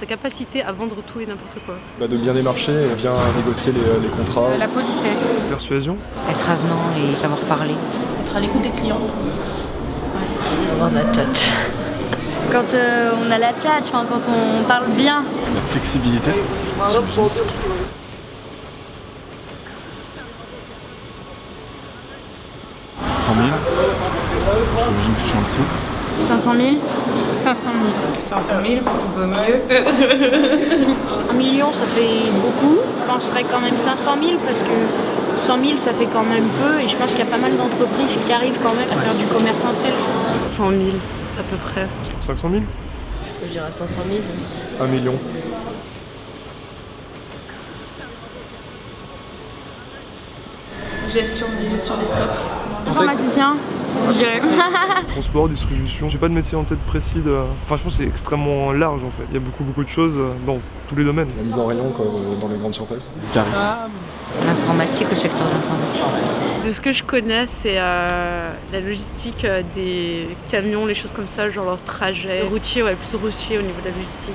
sa capacité à vendre tout et n'importe quoi. Bah, de bien démarcher et bien négocier les, les contrats. La politesse. Persuasion. Être avenant et savoir parler. Être à l'écoute des clients. Avoir la tchatch. Quand euh, on a la tchatch, enfin, quand on parle bien. La flexibilité. Cent mille. J'imagine que je suis en dessous. 500 000 500 000. 500 000, vaut mieux. Un million, ça fait beaucoup. Je penserais quand même 500 000 parce que 100 000, ça fait quand même peu. Et je pense qu'il y a pas mal d'entreprises qui arrivent quand même à faire du commerce entre elles. je pense. 100 000 à peu près. 500 000 Je dirais 500 000. Un million. Gestion, gestion des stocks. Informaticien, je dirais. Transport, distribution. J'ai pas de métier en tête précis. De... Enfin, je pense que c'est extrêmement large en fait. Il y a beaucoup beaucoup de choses euh, dans tous les domaines. La mise en rayon comme dans les grandes surfaces. Cariste. L'informatique, le secteur de l'informatique. De ce que je connais, c'est euh, la logistique euh, des camions, les choses comme ça, genre leur trajet. Routier, ouais, plus routier au niveau de la logistique.